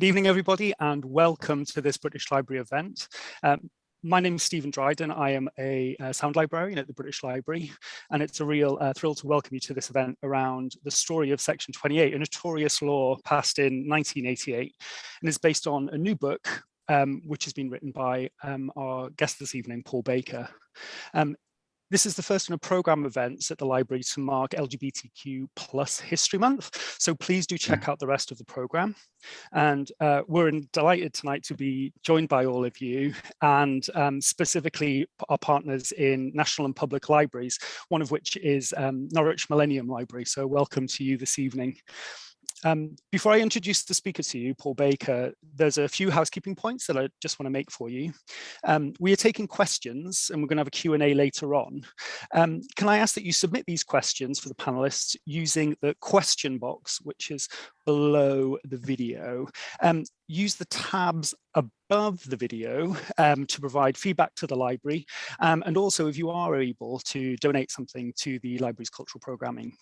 Good evening, everybody, and welcome to this British Library event. Um, my name is Stephen Dryden. I am a, a, sound librarian at the British Library, and it's a real uh, thrill to welcome you to this event around the story of Section 28, a notorious law passed in 1988, and is based on a new book um, which has been written by um, our guest this evening, Paul Baker. Um, this is the first in a program events at the library to mark LGBTQ plus History Month. So please do check out the rest of the program. And uh, we're delighted tonight to be joined by all of you and um, specifically our partners in national and public libraries, one of which is um, Norwich Millennium Library. So welcome to you this evening. Um, before I introduce the speaker to you, Paul Baker, there's a few housekeeping points that I just want to make for you. Um, we are taking questions and we're going to have a Q&A later on. Um, can I ask that you submit these questions for the panelists using the question box, which is below the video. Use the tabs above the video um, to provide feedback to the library um, and also if you are able to donate something to the library's cultural programming.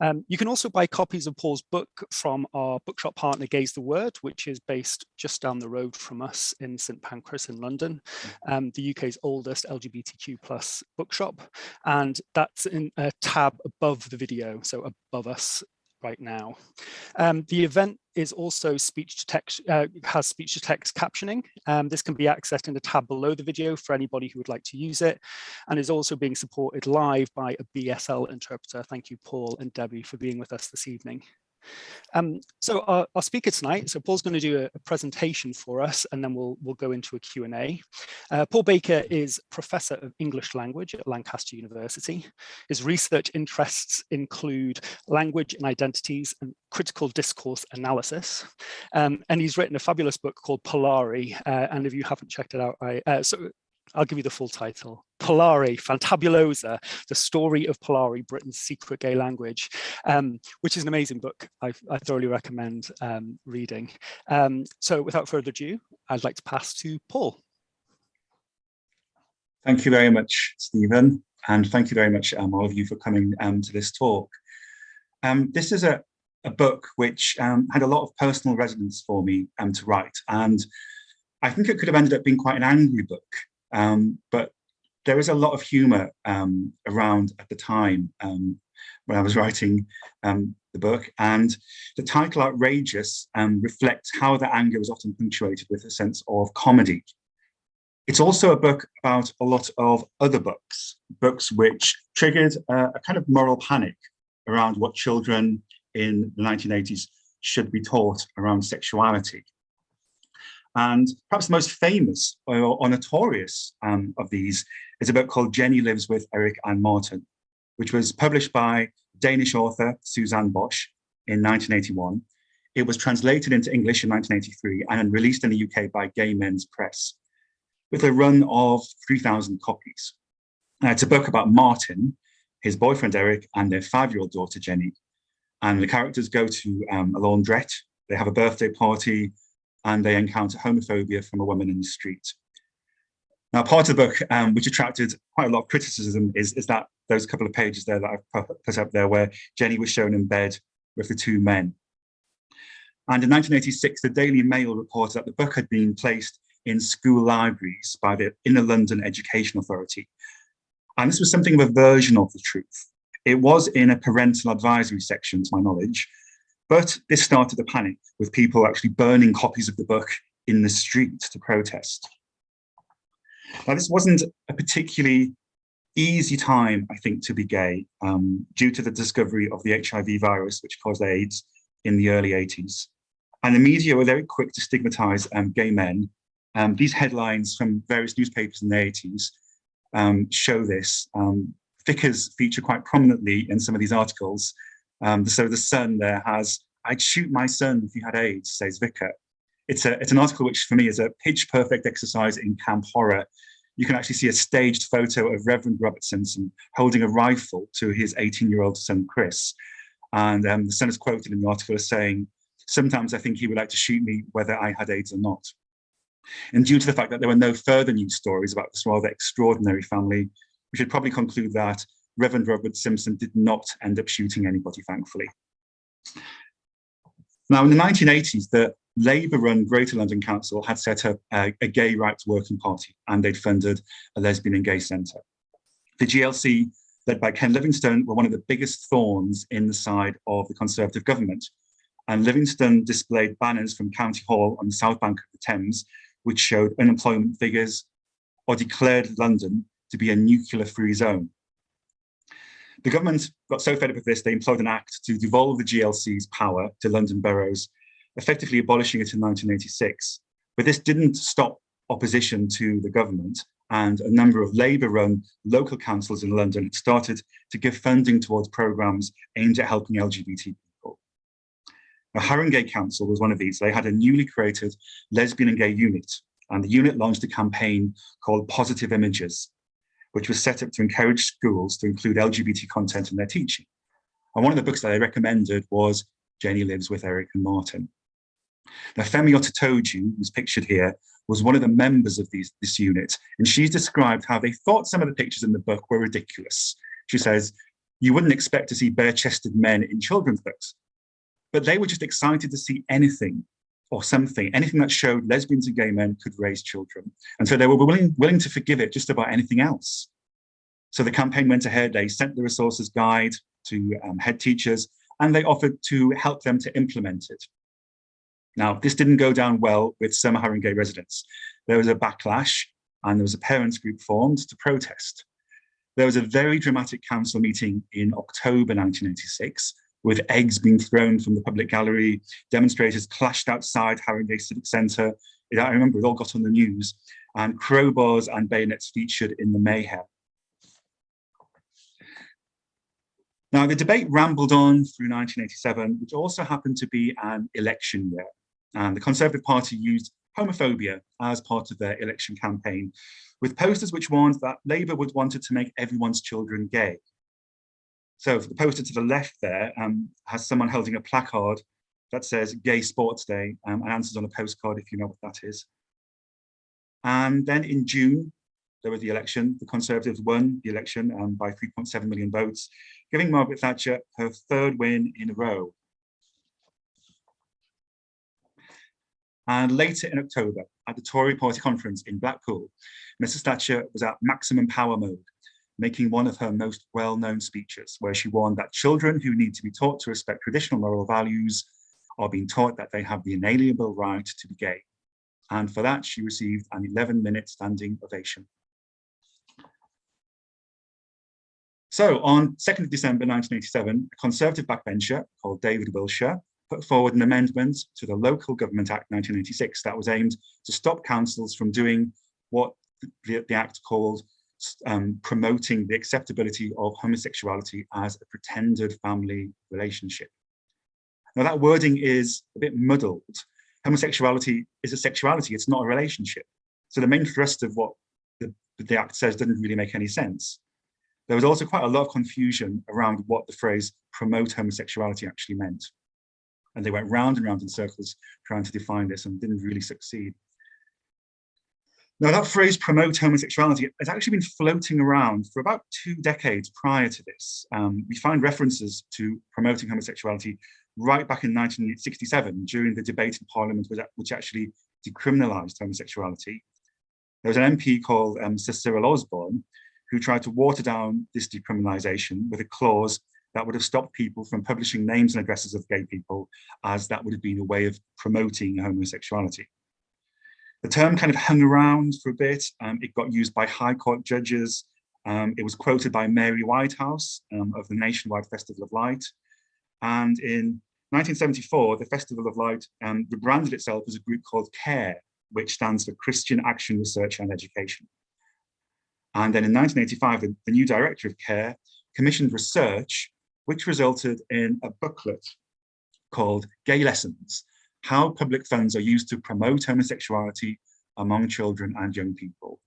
Um, you can also buy copies of Paul's book from our bookshop partner Gay's the Word which is based just down the road from us in St Pancras in London, mm-hmm. um, the UK's oldest LGBTQ plus bookshop and that's in a tab above the video so above us right now. Um, the event is also speech to text, uh, has speech to text captioning. Um, this can be accessed in the tab below the video for anybody who would like to use it and is also being supported live by a BSL interpreter. Thank you, Paul and Debbie, for being with us this evening. Um, so our, our, speaker tonight, so Paul's going to do a, a, presentation for us and then we'll, we'll go into a Q&A. Uh, Paul Baker is Professor of English Language at Lancaster University. His research interests include language and identities and critical discourse analysis. Um, and he's written a fabulous book called Polari. Uh, and if you haven't checked it out, I, uh, so I'll give you the full title. Polari, Fantabulosa, the story of Polari, Britain's secret gay language, um, which is an amazing book. I, I thoroughly recommend um, reading. Um, so without further ado, I'd like to pass to Paul. Thank you very much, Stephen. And thank you very much, um, all of you, for coming um, to this talk. Um, this is a, a book which had a lot of personal resonance for me to write. And I think it could have ended up being quite an angry book. Um, but there is a lot of humor um, around at the time um, when I was writing um, the book. And the title Outrageous um, reflects how the anger was often punctuated with a sense of comedy. It's also a book about a lot of other books, books which triggered a, a kind of moral panic around what children in the 1980s should be taught around sexuality. And perhaps the most famous or, or notorious um, of these is a book called Jenny Lives with Eric and Martin, which was published by Danish author Susanne Bösche in 1981. It was translated into English in 1983 and released in the UK by Gay Men's Press with a run of 3,000 copies. Now, it's a book about Martin, his boyfriend Eric, and their five-year-old daughter Jenny. And the characters go to um, a laundrette, they have a birthday party, and they encounter homophobia from a woman in the street. Now, part of the book, um, which attracted quite a lot of criticism, is, is that those couple of pages there that I've put up there where Jenny was shown in bed with the two men. And in 1986, the Daily Mail reported that the book had been placed in school libraries by the Inner London Education Authority. And this was something of a version of the truth. It was in a parental advisory section, to my knowledge, but this started a panic with people actually burning copies of the book in the street to protest. Now, this wasn't a particularly easy time, I think, to be gay um, due to the discovery of the HIV virus, which caused AIDS in the early 80s. And the media were very quick to stigmatize um, gay men. Um, these headlines from various newspapers in the 80s um, show this. Um, Vicars feature quite prominently in some of these articles, um, so the Sun there has, I'd shoot my son if he had AIDS, says Vicar. It's, a, it's an article which for me is a pitch perfect exercise in camp horror. You can actually see a staged photo of Reverend Robert Simpson holding a rifle to his 18 year old son, Chris. And um, the son is quoted in the article as saying, sometimes I think he would like to shoot me whether I had AIDS or not. And due to the fact that there were no further news stories about this rather extraordinary family, we should probably conclude that Reverend Robert Simpson did not end up shooting anybody, thankfully. Now, in the 1980s, the Labour-run Greater London Council had set up a, a, gay rights working party and they'd funded a lesbian and gay centre. The GLC, led by Ken Livingstone, were one of the biggest thorns in the side of the Conservative government. And Livingstone displayed banners from County Hall on the south bank of the Thames, which showed unemployment figures or declared London to be a nuclear-free zone. The government got so fed up with this, they employed an act to devolve the GLC's power to London boroughs, effectively abolishing it in 1986. But this didn't stop opposition to the government, and a number of Labour-run local councils in London had started to give funding towards programmes aimed at helping LGBT people. Now, Haringey Council was one of these. They had a newly created lesbian and gay unit, and the unit launched a campaign called Positive Images, which was set up to encourage schools to include LGBT content in their teaching. And one of the books that I recommended was Jenny Lives with Eric and Martin. Now, Femi Otitoju, who's pictured here, was one of the members of these, this unit, and she's described how they thought some of the pictures in the book were ridiculous. She says, you wouldn't expect to see bare-chested men in children's books, but they were just excited to see anything or something, anything that showed lesbians and gay men could raise children. And so they were willing, willing to forgive it just about anything else. So the campaign went ahead, they sent the resources guide to um, head teachers, and they offered to help them to implement it. Now, this didn't go down well with some Haringey residents. There was a backlash and there was a parents group formed to protest. There was a very dramatic council meeting in October 1986 with eggs being thrown from the public gallery, demonstrators clashed outside Haringey Civic Centre. I remember it all got on the news and crowbars and bayonets featured in the mayhem. Now, the debate rambled on through 1987, which also happened to be an election year. And the Conservative Party used homophobia as part of their election campaign, with posters which warned that Labour would wanted to make everyone's children gay. So the poster to the left there um, has someone holding a placard that says Gay Sports Day um, and answers on a postcard if you know what that is. And then in June, there was the election. The Conservatives won the election um, by 3.7 million votes, giving Margaret Thatcher her third win in a row. And later in October, at the Tory party conference in Blackpool, Mrs Thatcher was at maximum power mode, making one of her most well-known speeches, where she warned that children who need to be taught to respect traditional moral values are being taught that they have the inalienable right to be gay. And for that, she received an 11-minute standing ovation. So on 2nd December 1987, a Conservative backbencher called David Wilshire put forward an amendment to the Local Government Act 1986 that was aimed to stop councils from doing what the, the Act called um, promoting the acceptability of homosexuality as a pretended family relationship. Now that wording is a bit muddled. Homosexuality is a sexuality, it's not a relationship. So the main thrust of what the, the Act says doesn't really make any sense. There was also quite a lot of confusion around what the phrase promote homosexuality actually meant and they went round and round in circles trying to define this and didn't really succeed. Now that phrase promote homosexuality has actually been floating around for about two decades prior to this. Um, we find references to promoting homosexuality right back in 1967 during the debate in Parliament which actually decriminalised homosexuality. There was an MP called um, Sir Cyril Osborne who tried to water down this decriminalisation with a clause that would have stopped people from publishing names and addresses of gay people as that would have been a way of promoting homosexuality. The term kind of hung around for a bit. Um, it got used by High Court judges. Um, it was quoted by Mary Whitehouse um, of the Nationwide Festival of Light. And in 1974, the Festival of Light um, rebranded itself as a group called CARE, which stands for Christian Action Research and Education. And then in 1985, the, the new director of CARE commissioned research which resulted in a booklet called Gay Lessons, How Public Funds Are Used to Promote Homosexuality Among Children and Young People.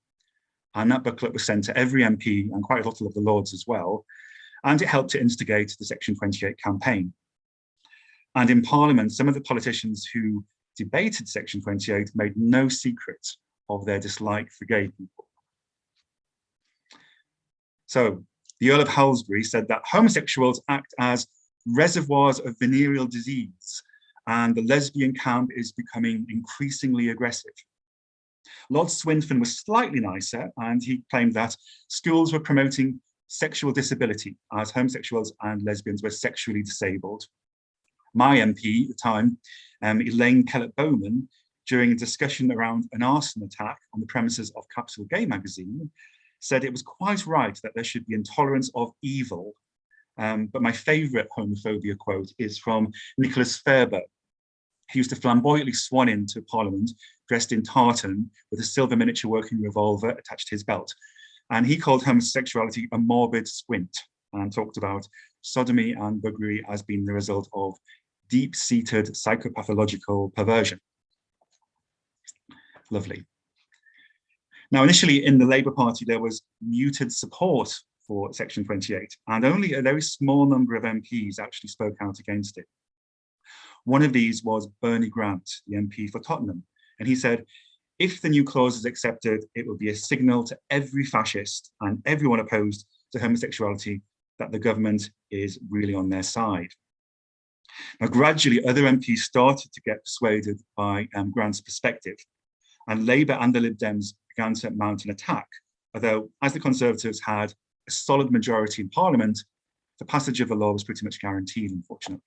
And that booklet was sent to every MP and quite a lot of the Lords as well. And it helped to instigate the Section 28 campaign. And in Parliament, some of the politicians who debated Section 28 made no secret of their dislike for gay people. So the Earl of Halsbury said that homosexuals act as reservoirs of venereal disease and the lesbian camp is becoming increasingly aggressive. Lord Swinfen was slightly nicer and he claimed that schools were promoting sexual disability as homosexuals and lesbians were sexually disabled. My MP at the time, um, Elaine Kellett-Bowman, during a discussion around an arson attack on the premises of Capital Gay magazine, said it was quite right that there should be intolerance of evil. Um, but my favorite homophobia quote is from Nicholas Fairbairn. He used to flamboyantly swan into Parliament dressed in tartan with a silver miniature working revolver attached to his belt. And he called homosexuality a morbid squint and talked about sodomy and buggery as being the result of deep-seated psychopathological perversion. Lovely. Now, initially in the Labour Party, there was muted support for Section 28, and only a very small number of MPs actually spoke out against it. One of these was Bernie Grant, the MP for Tottenham, and he said, if the new clause is accepted, it will be a signal to every fascist and everyone opposed to homosexuality that the government is really on their side. Now, gradually, other MPs started to get persuaded by um, Grant's perspective, and Labour and the Lib Dems began to mount an attack, although as the Conservatives had a solid majority in Parliament, the passage of the law was pretty much guaranteed, unfortunately.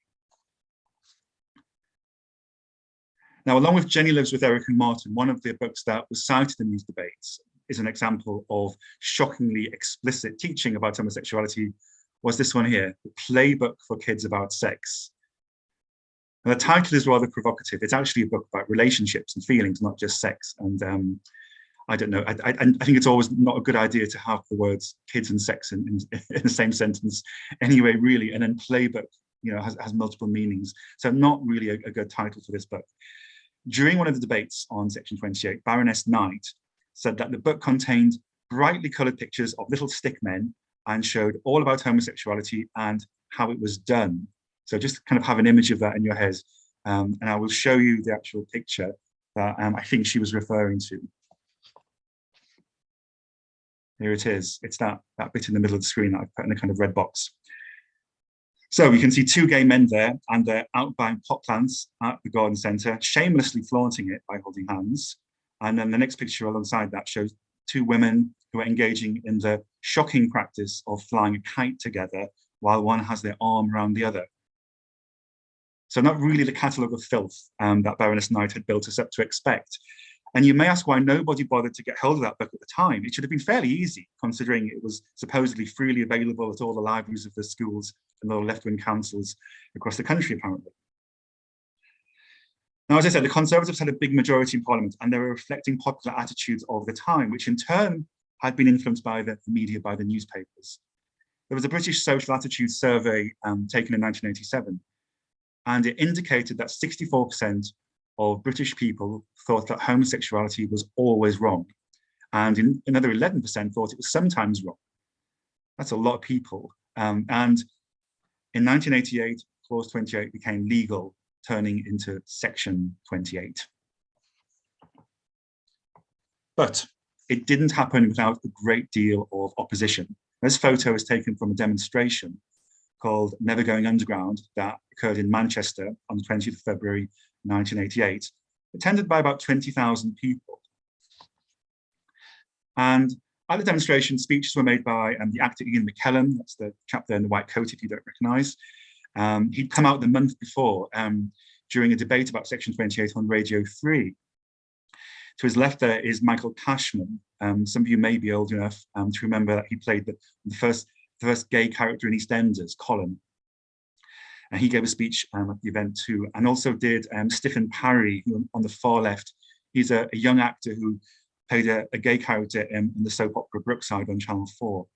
Now, along with Jenny Lives with Eric and Martin, one of the books that was cited in these debates is an example of shockingly explicit teaching about homosexuality was this one here, The Playbook for Kids About Sex. And the title is rather provocative. It's actually a book about relationships and feelings, not just sex. And um, I don't know, I, I, I, think it's always not a good idea to have the words kids and sex in, in, in the same sentence anyway, really. And then playbook, you know, has, has multiple meanings. So not really a, a good title for this book. During one of the debates on section 28, Baroness Knight said that the book contained brightly colored pictures of little stick men and showed all about homosexuality and how it was done. So just kind of have an image of that in your head. Um, and I will show you the actual picture that um, I think she was referring to. Here it is. It's that, that bit in the middle of the screen that I've put in a kind of red box. So you can see two gay men there and they're out buying pot plants at the garden centre, shamelessly flaunting it by holding hands. And then the next picture alongside that shows two women who are engaging in the shocking practice of flying a kite together while one has their arm around the other. So not really the catalogue of filth um, that Baroness Knight had built us up to expect. And you may ask why nobody bothered to get hold of that book at the time. It should have been fairly easy, considering it was supposedly freely available at all the libraries of the schools and the left-wing councils across the country, apparently. Now, as I said, the Conservatives had a big majority in Parliament and they were reflecting popular attitudes of the time, which in turn had been influenced by the media, by the newspapers. There was a British social attitude survey um, taken in 1987, and it indicated that 64% of British people thought that homosexuality was always wrong. And in, another 11% thought it was sometimes wrong. That's a lot of people. Um, and in 1988, clause 28 became legal, turning into section 28. But it didn't happen without a great deal of opposition. This photo is taken from a demonstration called Never Going Underground that occurred in Manchester on the 20th of February 1988, attended by about 20,000 people. And at the demonstration, speeches were made by um, the actor Ian McKellen, that's the chap there in the white coat if you don't recognise. Um, he'd come out the month before um, during a debate about Section 28 on Radio 3. To his left there is Michael Cashman. Um, some of you may be old enough um, to remember that he played the, the, first, the first gay character in EastEnders, Colin. And he gave a speech um, at the event too, and also did um, Stephen Parry, who on the far left, he's a, a young actor who played a, a gay character in, in, the soap opera Brookside on Channel 4.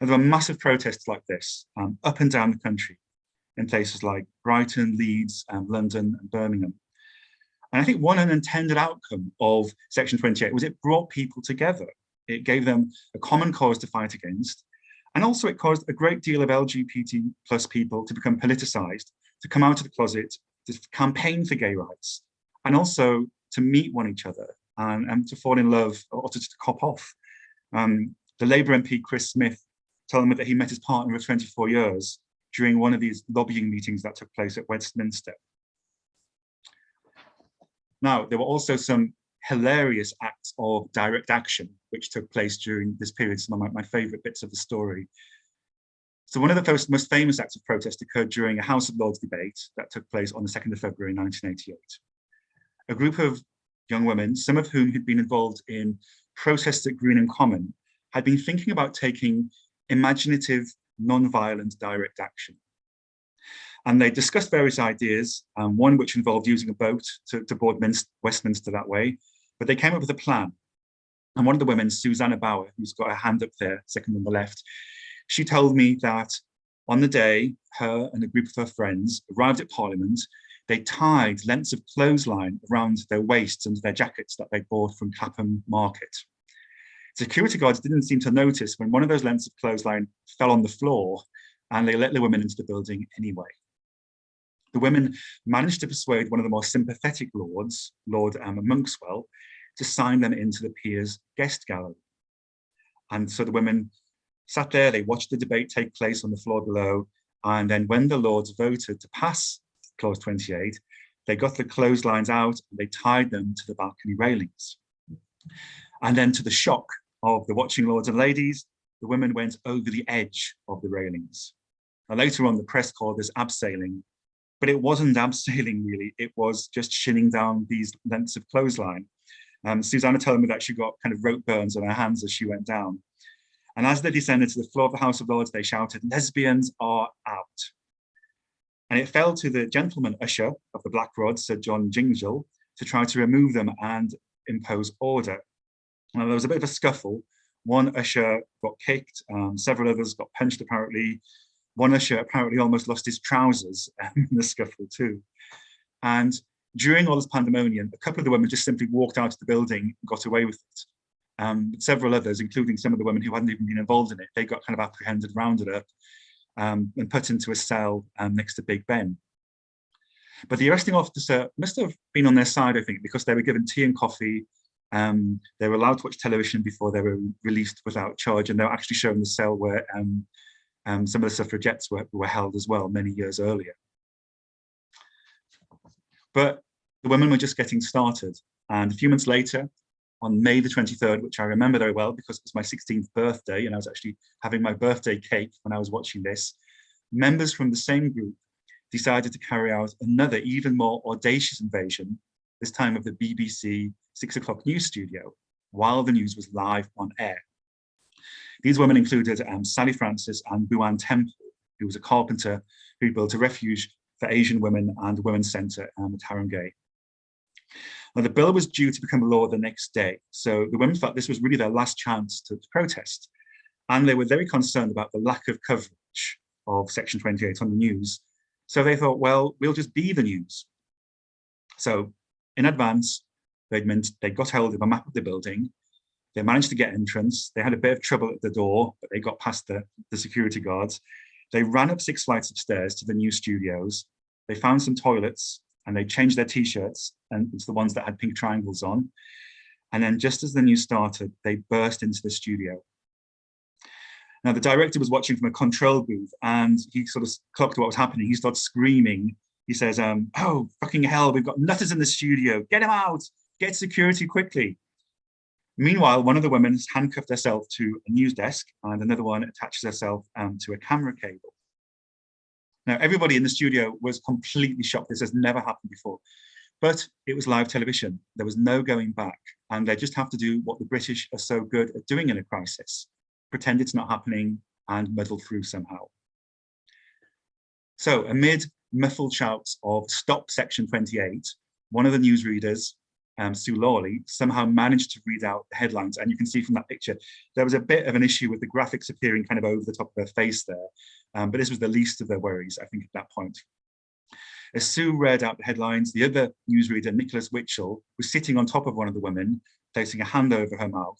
And there were massive protests like this um, up and down the country in places like Brighton, Leeds, um, London and Birmingham. And I think one unintended outcome of Section 28 was it brought people together. It gave them a common cause to fight against and also it caused a great deal of LGBT plus people to become politicized, to come out of the closet, to campaign for gay rights, and also to meet one each other and, and to fall in love or to, to cop off. Um, the Labour MP, Chris Smith, told me that he met his partner of 24 years during one of these lobbying meetings that took place at Westminster. Now, there were also some hilarious acts of direct action, which took place during this period, some of my, my favorite bits of the story. So one of the first, most famous acts of protest occurred during a House of Lords debate that took place on the 2nd of February 1988. A group of young women, some of whom had been involved in protests at Greenham Common, had been thinking about taking imaginative, non-violent direct action. And they discussed various ideas, um, one which involved using a boat to, to board Minst Westminster that way, but they came up with a plan. And one of the women, Susanna Bauer, who's got her hand up there, second on the left, she told me that on the day, her and a group of her friends arrived at Parliament, they tied lengths of clothesline around their waists and their jackets that they bought from Clapham Market. Security guards didn't seem to notice when one of those lengths of clothesline fell on the floor and they let the women into the building anyway. The women managed to persuade one of the more sympathetic lords, Lord um, Monkswell, to sign them into the Peers guest gallery. And so the women sat there, they watched the debate take place on the floor below, and then when the lords voted to pass clause 28, they got the clotheslines out and they tied them to the balcony railings. And then to the shock of the watching lords and ladies, the women went over the edge of the railings. Now, later on, the press called this abseiling, but it wasn't abseiling really, it was just shinning down these lengths of clothesline. Um, Susanna that she got kind of rope burns on her hands as she went down. And as they descended to the floor of the House of Lords, they shouted, lesbians are out. And it fell to the gentleman usher of the Black Rod, Sir John Gingell, to try to remove them and impose order. Now, there was a bit of a scuffle. One usher got kicked, um, several others got punched apparently. One usher apparently almost lost his trousers in the scuffle too. And during all this pandemonium, a couple of the women just simply walked out of the building and got away with it. Um, several others, including some of the women who hadn't even been involved in it, they got kind of apprehended, rounded up, um, and put into a cell um, next to Big Ben. But the arresting officer must have been on their side, I think, because they were given tea and coffee um, they were allowed to watch television before they were released without charge, and they were actually shown the cell where um, um, some of the suffragettes were, were held as well many years earlier. But the women were just getting started. And a few months later, on May the 23rd, which I remember very well because it was my 16th birthday, and I was actually having my birthday cake when I was watching this, members from the same group decided to carry out another even more audacious invasion, this time of the BBC six o'clock news studio while the news was live on air. These women included um, Sally Francis and Booan Temple, who was a carpenter who built a refuge for Asian women and women's centre um, at Haringey. Now, the bill was due to become law the next day, so the women felt this was really their last chance to, to protest. And they were very concerned about the lack of coverage of Section 28 on the news. So they thought, well, we'll just be the news. So in advance, They'd meant they got hold of a map of the building. They managed to get entrance. They had a bit of trouble at the door, but they got past the, the security guards. They ran up six flights of stairs to the new studios. They found some toilets and they changed their t-shirts and it's the ones that had pink triangles on. And then just as the news started, they burst into the studio. Now the director was watching from a control booth and he sort of clocked what was happening. He started screaming. He says, um, oh, fucking hell, we've got nutters in the studio. Get him out get security quickly. Meanwhile, one of the women has handcuffed herself to a news desk and another one attaches herself um, to a camera cable. Now, everybody in the studio was completely shocked. This has never happened before. But it was live television. There was no going back. And they just have to do what the British are so good at doing in a crisis. Pretend it's not happening and muddle through somehow. So amid muffled shouts of stop section 28, one of the newsreaders um, Sue Lawley, somehow managed to read out the headlines. And you can see from that picture, there was a bit of an issue with the graphics appearing kind of over the top of her face there. Um, but this was the least of their worries, I think, at that point. As Sue read out the headlines, the other newsreader, Nicholas Witchell, was sitting on top of one of the women, placing a hand over her mouth.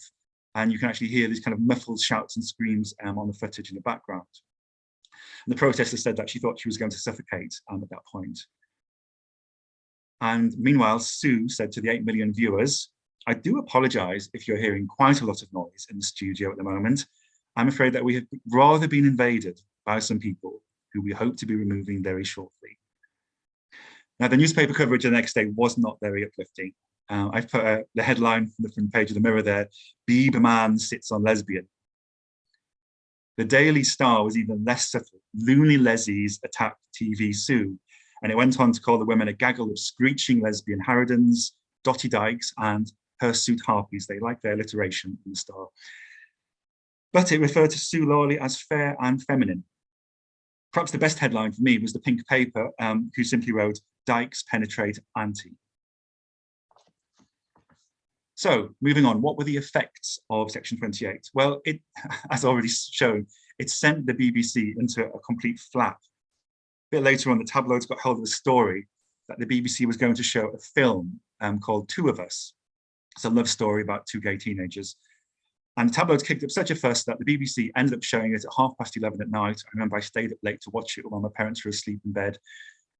And you can actually hear these kind of muffled shouts and screams um, on the footage in the background. And the protester said that she thought she was going to suffocate um, at that point. And meanwhile, Sue said to the 8 million viewers, I do apologize if you're hearing quite a lot of noise in the studio at the moment. I'm afraid that we have rather been invaded by some people who we hope to be removing very shortly. Now, the newspaper coverage the next day was not very uplifting. Uh, I've put uh, the headline from the front page of the Mirror there, Beeb man sits on lesbian. The Daily Star was even less subtle. Loony Leslie's attacked TV Sue, and it went on to call the women a gaggle of screeching lesbian harridans, dotty dykes, and hirsute harpies. They like their alliteration in the Star. But it referred to Sue Lawley as fair and feminine. Perhaps the best headline for me was the pink paper, um, who simply wrote, Dykes penetrate anti. So moving on, what were the effects of Section 28? Well, it, as already shown, it sent the BBC into a complete flap. A bit later on, the tabloids got hold of a story that the BBC was going to show a film um, called Two of Us. It's a love story about two gay teenagers. And the tabloids kicked up such a fuss that the BBC ended up showing it at half past 11 at night. I remember I stayed up late to watch it while my parents were asleep in bed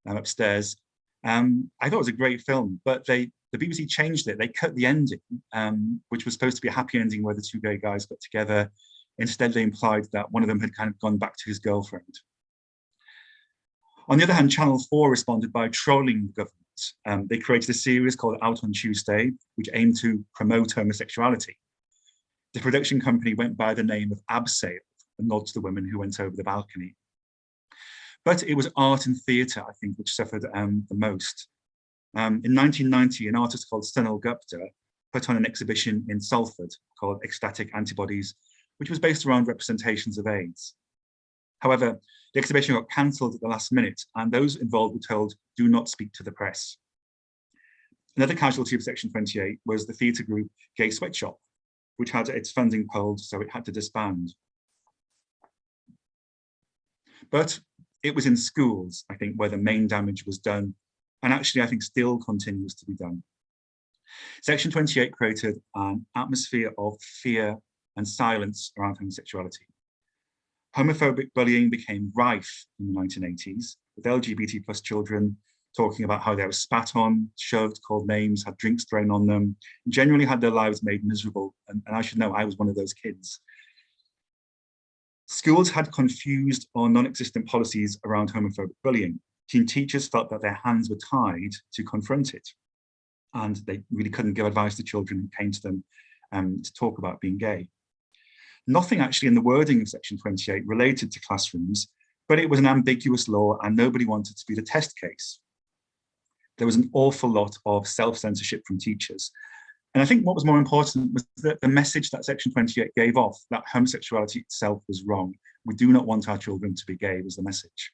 um, upstairs. Um, I thought it was a great film, but they the BBC changed it. They cut the ending, um, which was supposed to be a happy ending where the two gay guys got together. Instead, they implied that one of them had kind of gone back to his girlfriend. On the other hand, Channel 4 responded by trolling the government. Um, they created a series called Out on Tuesday, which aimed to promote homosexuality. The production company went by the name of Abseil, a nod to the women who went over the balcony. But it was art and theatre, I think, which suffered um, the most. Um, in 1990, an artist called Sunil Gupta put on an exhibition in Salford called Ecstatic Antibodies, which was based around representations of AIDS. However, the exhibition got cancelled at the last minute and those involved were told, do not speak to the press. Another casualty of Section 28 was the theatre group Gay Sweatshop, which had its funding pulled, so it had to disband. But it was in schools, I think, where the main damage was done and actually I think still continues to be done. Section 28 created an atmosphere of fear and silence around homosexuality. Homophobic bullying became rife in the 1980s, with LGBT plus children talking about how they were spat on, shoved, called names, had drinks thrown on them, generally had their lives made miserable. And, and I should know I was one of those kids. Schools had confused or non-existent policies around homophobic bullying, teen teachers felt that their hands were tied to confront it. And they really couldn't give advice to children who came to them um, to talk about being gay. Nothing actually in the wording of section 28 related to classrooms, but it was an ambiguous law and nobody wanted to be the test case. There was an awful lot of self-censorship from teachers. And I think what was more important was that the message that section 28 gave off, that homosexuality itself was wrong. We do not want our children to be gay was the message.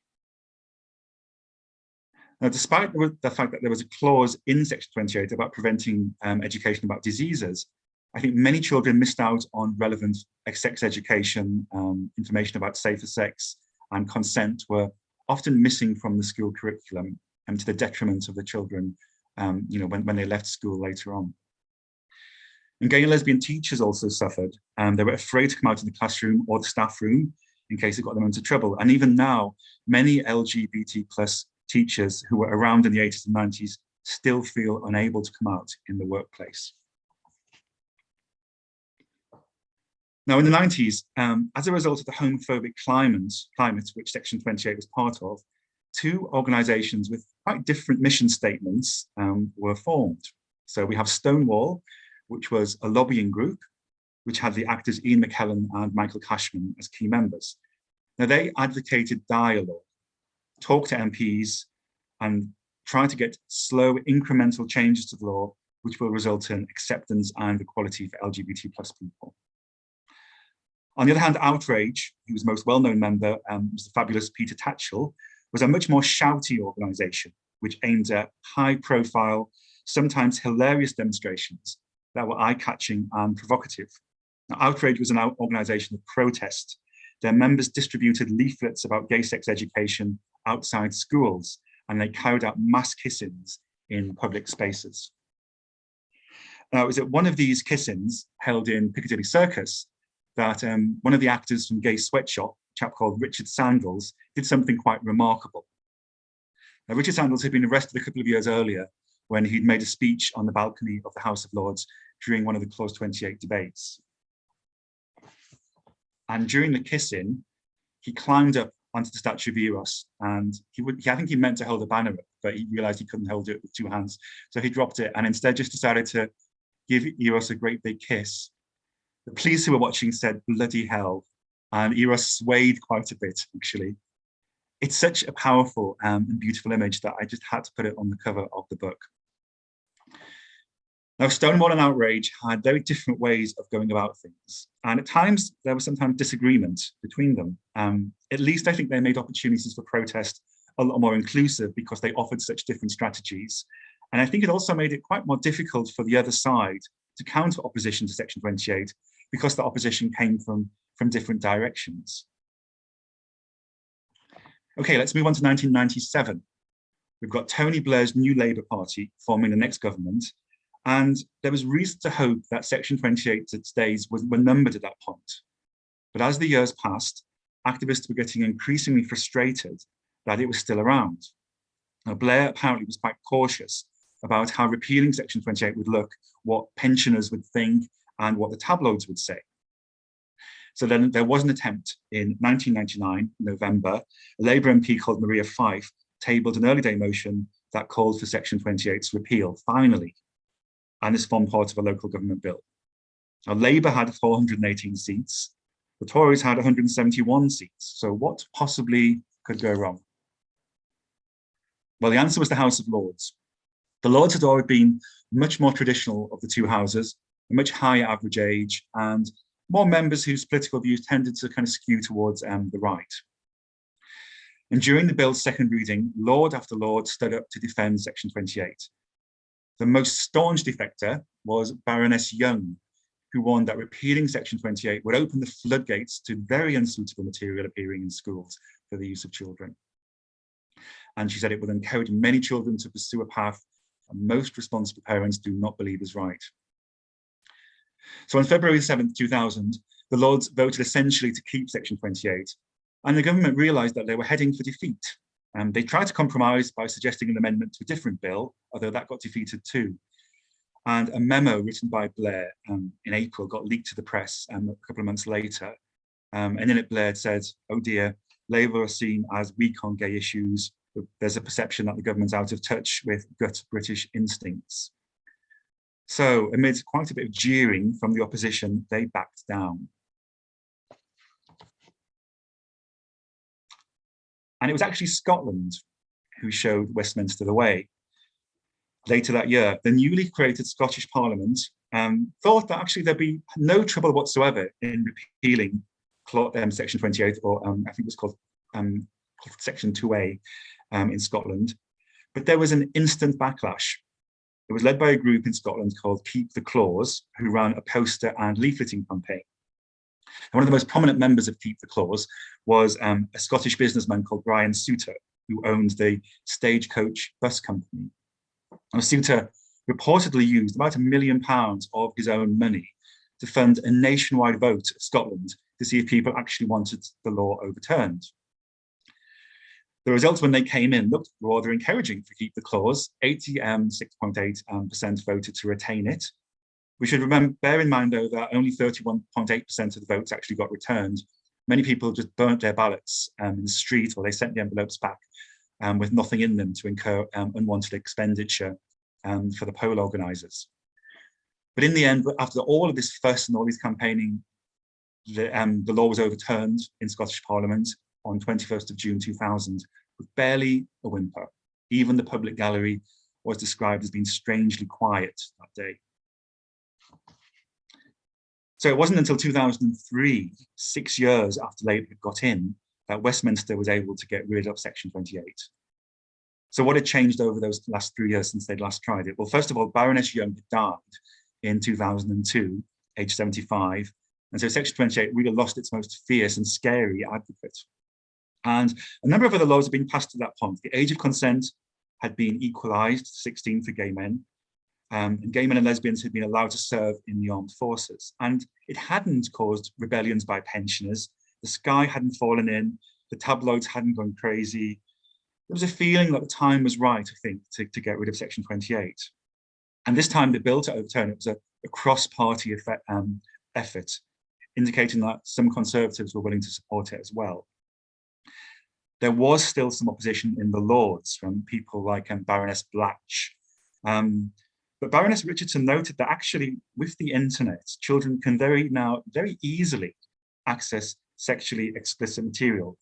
Now, despite the fact that there was a clause in Section 28 about preventing um, education about diseases, I think many children missed out on relevant sex education, um, information about safer sex and consent were often missing from the school curriculum and to the detriment of the children, um, you know, when, when they left school later on. And gay and lesbian teachers also suffered. and they were afraid to come out in the classroom or the staff room in case it got them into trouble. And even now, many LGBT plus teachers who were around in the 80s and 90s still feel unable to come out in the workplace. Now, in the 90s, um, as a result of the homophobic climate, climate, which Section 28 was part of, two organisations with quite different mission statements um, were formed. So we have Stonewall, which was a lobbying group, which had the actors Ian McKellen and Michael Cashman as key members. Now, they advocated dialogue talk to MPs and try to get slow incremental changes to the law, which will result in acceptance and equality for LGBT plus people. On the other hand, Outrage, whose most well-known member um, was the fabulous Peter Tatchell, was a much more shouty organisation, which aimed at high-profile, sometimes hilarious demonstrations that were eye-catching and provocative. Now, Outrage was an organisation of protest. Their members distributed leaflets about gay sex education outside schools and they carried out mass kissings in public spaces. Now, it was at one of these kissings held in Piccadilly Circus that um, one of the actors from Gay Sweatshop, a chap called Richard Sandals, did something quite remarkable. Now, Richard Sandals had been arrested a couple of years earlier when he'd made a speech on the balcony of the House of Lords during one of the Clause 28 debates. And during the kissing, he climbed up onto the statue of Eros. And he would, I think he meant to hold a banner up, but he realized he couldn't hold it with two hands. So he dropped it and instead just decided to give Eros a great big kiss. The police who were watching said, bloody hell. And Eros swayed quite a bit, actually. It's such a powerful um, and beautiful image that I just had to put it on the cover of the book. Now, Stonewall and Outrage had very different ways of going about things. And at times, there was sometimes disagreement between them. Um, at least I think they made opportunities for protest a lot more inclusive because they offered such different strategies. And I think it also made it quite more difficult for the other side to counter opposition to Section 28 because the opposition came from, from different directions. Okay, let's move on to 1997. We've got Tony Blair's new Labour Party forming the next government, and there was reason to hope that Section 28's days were numbered at that point. But as the years passed, activists were getting increasingly frustrated that it was still around. Now, Blair apparently was quite cautious about how repealing Section 28 would look, what pensioners would think, and what the tabloids would say. So then there was an attempt in 1999, November, a Labour MP called Maria Fyfe tabled an early day motion that called for Section 28's repeal, finally and this formed part of a local government bill. Now, Labour had 418 seats, the Tories had 171 seats. So what possibly could go wrong? Well, the answer was the House of Lords. The Lords had always been much more traditional of the two houses, a much higher average age, and more members whose political views tended to kind of skew towards um, the right. And during the bill's second reading, Lord after Lord stood up to defend Section 28, the most staunch defector was Baroness Young, who warned that repealing Section 28 would open the floodgates to very unsuitable material appearing in schools for the use of children. And she said it would encourage many children to pursue a path most responsible parents do not believe is right. So on February 7th, 2000, the Lords voted essentially to keep Section 28, and the government realised that they were heading for defeat um, they tried to compromise by suggesting an amendment to a different bill, although that got defeated too. And a memo written by Blair um, in April got leaked to the press um, a couple of months later. Um, and in it, Blair said, oh dear, Labour are seen as weak on gay issues. There's a perception that the government's out of touch with gut British instincts. So amid quite a bit of jeering from the opposition, they backed down. And it was actually Scotland who showed Westminster the way. Later that year, the newly created Scottish Parliament um, thought that actually there'd be no trouble whatsoever in repealing um, Section 28, or um, I think it was called um, Section 2A um, in Scotland. But there was an instant backlash. It was led by a group in Scotland called Keep the Clause, who ran a poster and leafleting campaign. And one of the most prominent members of Keep the Clause was um, a Scottish businessman called Brian Souter, who owned the Stagecoach bus company. And Souter reportedly used about a million pounds of his own money to fund a nationwide vote of Scotland to see if people actually wanted the law overturned. The results when they came in looked rather encouraging for Keep the Clause. 86.8% um, um, voted to retain it, we should remember, bear in mind though that only 31.8% of the votes actually got returned. Many people just burnt their ballots um, in the street or they sent the envelopes back um, with nothing in them to incur um, unwanted expenditure um, for the poll organisers. But in the end, after all of this fuss and all these campaigning, the, the law was overturned in Scottish Parliament on 21st of June 2000 with barely a whimper. Even the public gallery was described as being strangely quiet that day. So it wasn't until 2003, six years after Labour got in, that Westminster was able to get rid of Section 28. So what had changed over those last three years since they'd last tried it? Well, first of all, Baroness Young died in 2002, age 75. And so Section 28 really lost its most fierce and scary advocate. And a number of other laws had been passed at that point. The age of consent had been equalised, 16 for gay men, um, and gay men and lesbians had been allowed to serve in the armed forces. And it hadn't caused rebellions by pensioners. The sky hadn't fallen in, the tabloids hadn't gone crazy. There was a feeling that the time was right, I think, to, to get rid of Section 28. And this time the bill to overturn it was a, a cross-party um, effort, indicating that some Conservatives were willing to support it as well. There was still some opposition in the Lords from people like um, Baroness Blatch. Um, but Baroness Richardson noted that actually with the internet, children can very now very easily access sexually explicit material.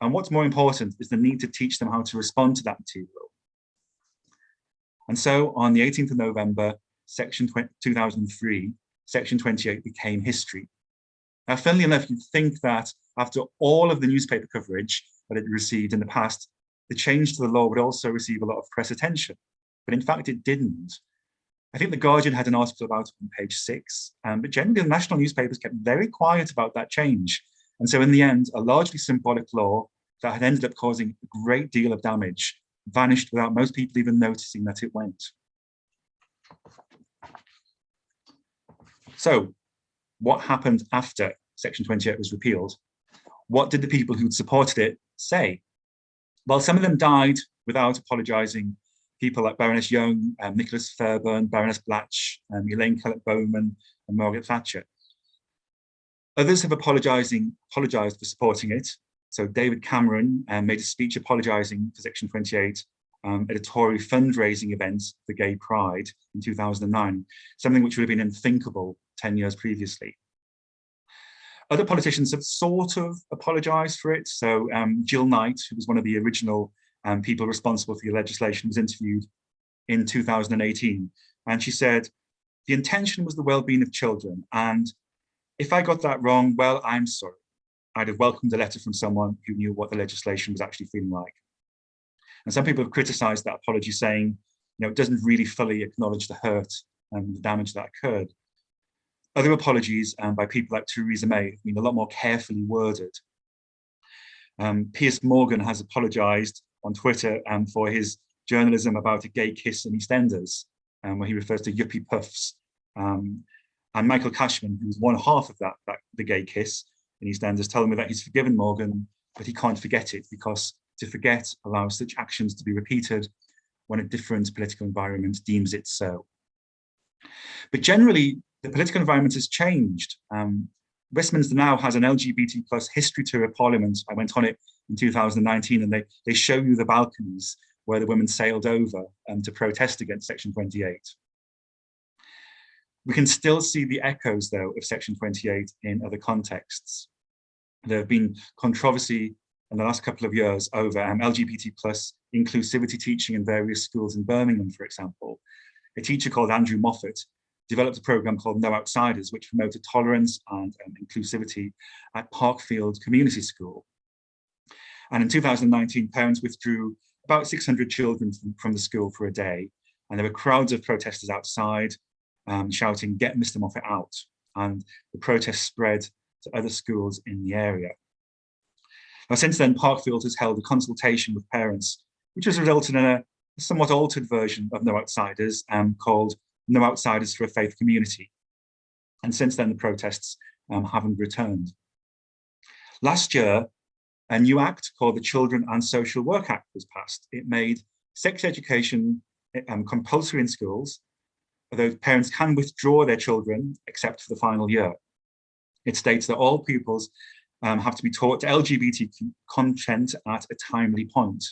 And what's more important is the need to teach them how to respond to that material. And so on the 18th of November, section 2003, section 28 became history. Now, funnily enough, you'd think that after all of the newspaper coverage that it received in the past, the change to the law would also receive a lot of press attention. But in fact, it didn't. I think The Guardian had an article about it on page six, um, but generally the national newspapers kept very quiet about that change. And so in the end, a largely symbolic law that had ended up causing a great deal of damage vanished without most people even noticing that it went. So what happened after Section 28 was repealed? What did the people who'd supported it say? Well, some of them died without apologising people like Baroness Young, um, Nicholas Fairbairn, Baroness Blatch, um, Elaine Kellett Bowman, and Margaret Thatcher. Others have apologising, apologised for supporting it. So David Cameron um, made a speech apologising for Section 28 um, at a Tory fundraising event for Gay Pride in 2009, something which would have been unthinkable 10 years previously. Other politicians have sort of apologised for it. So um, Jill Knight, who was one of the original um, people responsible for the legislation was interviewed in 2018. And she said, the intention was the well-being of children. And if I got that wrong, well, I'm sorry. I'd have welcomed a letter from someone who knew what the legislation was actually feeling like. And some people have criticized that apology saying, you know, it doesn't really fully acknowledge the hurt and the damage that occurred. Other apologies um, by people like Theresa May have been a lot more carefully worded. Um, Piers Morgan has apologized on Twitter um, for his journalism about a gay kiss in EastEnders, um, where he refers to yuppie puffs. Um, and Michael Cashman, who's one half of that, that, the gay kiss in EastEnders, telling me that he's forgiven Morgan, but he can't forget it because to forget allows such actions to be repeated when a different political environment deems it so. But generally, the political environment has changed. Um, Westminster now has an LGBT plus history tour of Parliament. I went on it in 2019 and they, they show you the balconies where the women sailed over um, to protest against Section 28. We can still see the echoes, though, of Section 28 in other contexts. There have been controversy in the last couple of years over um, LGBT plus inclusivity teaching in various schools in Birmingham, for example. A teacher called Andrew Moffat developed a program called No Outsiders, which promoted tolerance and um, inclusivity at Parkfield Community School. And in 2019, parents withdrew about 600 children from, the school for a day. And there were crowds of protesters outside um, shouting, get Mr. Moffat out. And the protest spread to other schools in the area. Now, since then, Parkfield has held a consultation with parents, which has resulted in a somewhat altered version of No Outsiders um, called No Outsiders for a Faith Community. And since then, the protests um, haven't returned. Last year, a new act called the Children and Social Work Act was passed. It made sex education um, compulsory in schools, although parents can withdraw their children except for the final year. It states that all pupils um, have to be taught LGBT content at a timely point,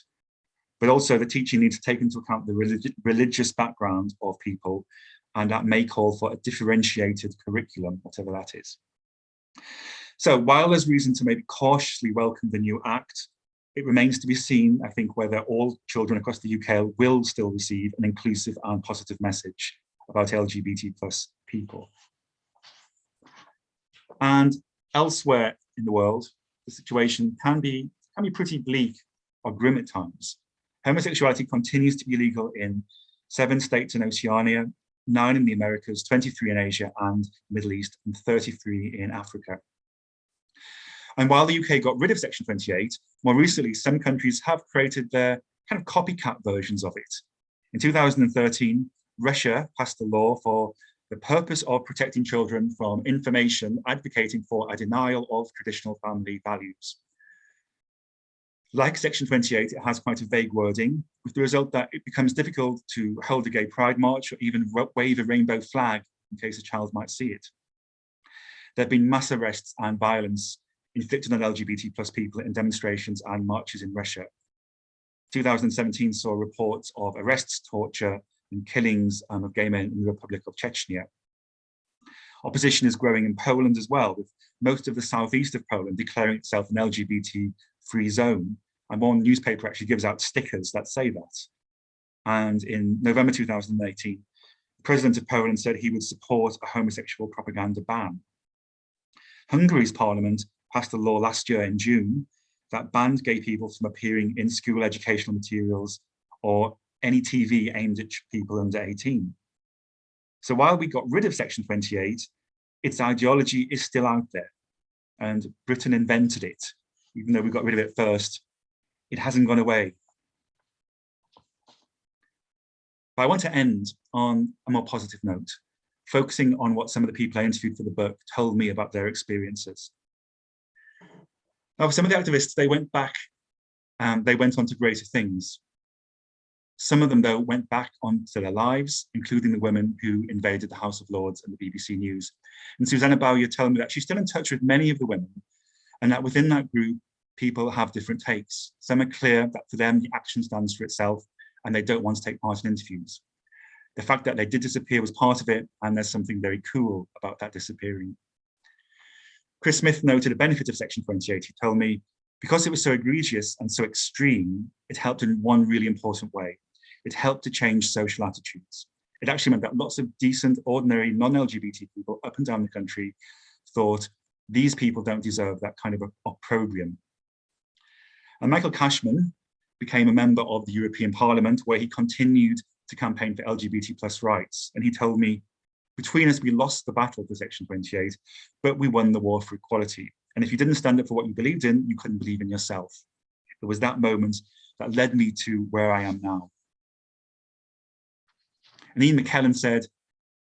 but also the teaching needs to take into account the religi religious background of people, and that may call for a differentiated curriculum, whatever that is. So while there's reason to maybe cautiously welcome the new act, it remains to be seen, I think, whether all children across the UK will still receive an inclusive and positive message about LGBT plus people. And elsewhere in the world, the situation can be, can be pretty bleak or grim at times. Homosexuality continues to be legal in seven states in Oceania, nine in the Americas, 23 in Asia and Middle East, and 33 in Africa. And while the UK got rid of Section 28, more recently, some countries have created their kind of copycat versions of it. In 2013, Russia passed a law for the purpose of protecting children from information advocating for a denial of traditional family values. Like Section 28, it has quite a vague wording, with the result that it becomes difficult to hold a gay pride march or even wave a rainbow flag in case a child might see it. There have been mass arrests and violence inflicted on LGBT plus people in demonstrations and marches in Russia. 2017 saw reports of arrests, torture, and killings um, of gay men in the Republic of Chechnya. Opposition is growing in Poland as well, with most of the southeast of Poland declaring itself an LGBT-free zone. And one newspaper actually gives out stickers that say that. And in November 2018, the president of Poland said he would support a homosexual propaganda ban. Hungary's parliament passed a law last year in June that banned gay people from appearing in school educational materials or any TV aimed at people under 18. So while we got rid of Section 28, its ideology is still out there. And Britain invented it, even though we got rid of it first. It hasn't gone away. But I want to end on a more positive note, focusing on what some of the people I interviewed for the book told me about their experiences. Now, for some of the activists, they went back and they went on to greater things. Some of them, though, went back onto their lives, including the women who invaded the House of Lords and the BBC News. And Susanne Bösche told me that she's still in touch with many of the women, and that within that group, people have different takes. Some are clear that for them, the action stands for itself, and they don't want to take part in interviews. The fact that they did disappear was part of it, and there's something very cool about that disappearing. Chris Smith noted a benefit of Section 28. He told me, because it was so egregious and so extreme, it helped in one really important way. It helped to change social attitudes. It actually meant that lots of decent, ordinary, non-LGBT people up and down the country thought these people don't deserve that kind of opprobrium. And Michael Cashman became a member of the European Parliament where he continued to campaign for LGBT plus rights. And he told me, between us, we lost the battle for Section 28, but we won the war for equality. And if you didn't stand up for what you believed in, you couldn't believe in yourself. It was that moment that led me to where I am now. And Ian McKellen said,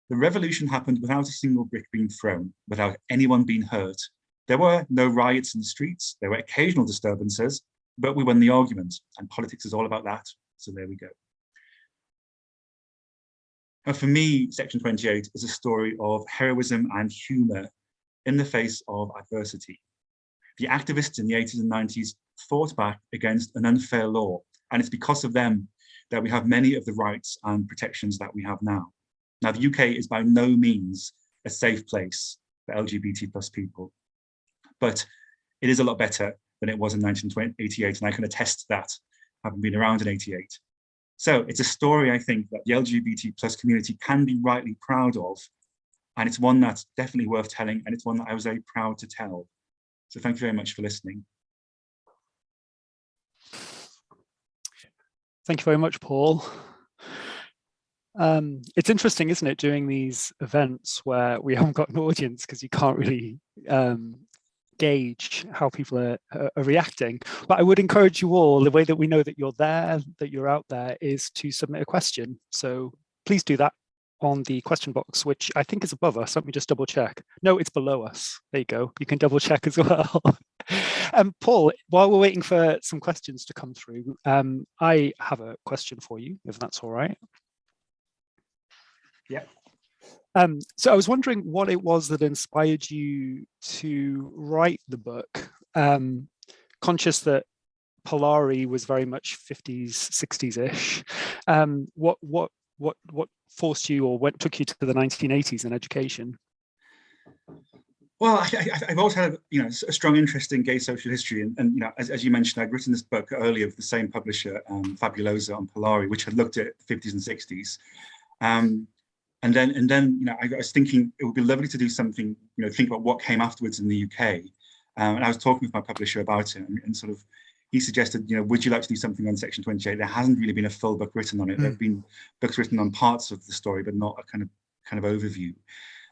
the revolution happened without a single brick being thrown, without anyone being hurt. There were no riots in the streets, there were occasional disturbances, but we won the argument, and politics is all about that, so there we go. For me, Section 28 is a story of heroism and humour in the face of adversity. The activists in the 80s and 90s fought back against an unfair law, and it's because of them that we have many of the rights and protections that we have now. Now, the UK is by no means a safe place for LGBT plus people, but it is a lot better than it was in 1988, and I can attest to that, having been around in 88. So it's a story, I think, that the LGBT plus community can be rightly proud of. And it's one that's definitely worth telling. And it's one that I was very proud to tell. So thank you very much for listening. Thank you very much, Paul. Um, it's interesting, isn't it, doing these events where we haven't got an audience because you can't really um, gauge how people are, are, reacting. But I would encourage you all, the way that we know that you're there, that you're out there, is to submit a question. So please do that on the question box, which I think is above us. Let me just double check. No, it's below us. There you go. You can double check as well. um, Paul, while we're waiting for some questions to come through, um, I have a question for you, if that's all right. Yeah. Um, so I was wondering what it was that inspired you to write the book, um, conscious that Polari was very much 50s, 60s-ish. Um, what, what, what, what forced you or what took you to the 1980s in education? Well, I, have always had, you know, a strong interest in gay social history, and, and you know, as, as, you mentioned, I'd written this book earlier with the same publisher, um, Fabulosa, on Polari, which had looked at the 50s and 60s. Um, and then, and then, you know, I, was thinking it would be lovely to do something, you know, think about what came afterwards in the UK. Um, and I was talking with my publisher about it and, and, sort of, he suggested, you know, would you like to do something on Section 28? There hasn't really been a full book written on it. Mm. There have been books written on parts of the story, but not a kind of kind of overview.